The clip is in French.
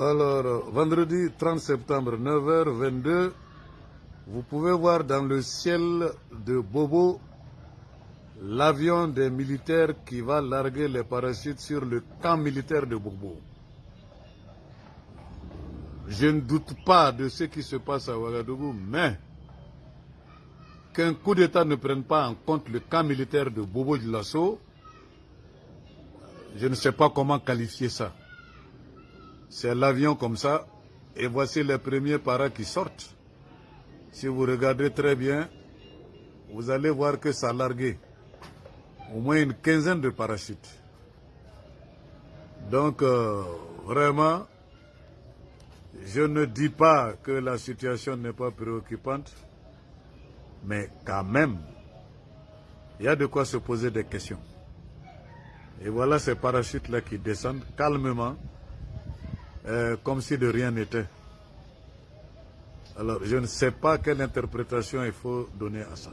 Alors, vendredi 30 septembre, 9h22, vous pouvez voir dans le ciel de Bobo l'avion des militaires qui va larguer les parachutes sur le camp militaire de Bobo. Je ne doute pas de ce qui se passe à Ouagadougou, mais qu'un coup d'État ne prenne pas en compte le camp militaire de Bobo de Lasso, je ne sais pas comment qualifier ça. C'est l'avion comme ça, et voici les premiers paras qui sortent. Si vous regardez très bien, vous allez voir que ça a largué au moins une quinzaine de parachutes. Donc, euh, vraiment, je ne dis pas que la situation n'est pas préoccupante, mais quand même, il y a de quoi se poser des questions. Et voilà ces parachutes-là qui descendent calmement, euh, comme si de rien n'était. Alors, je ne sais pas quelle interprétation il faut donner à ça.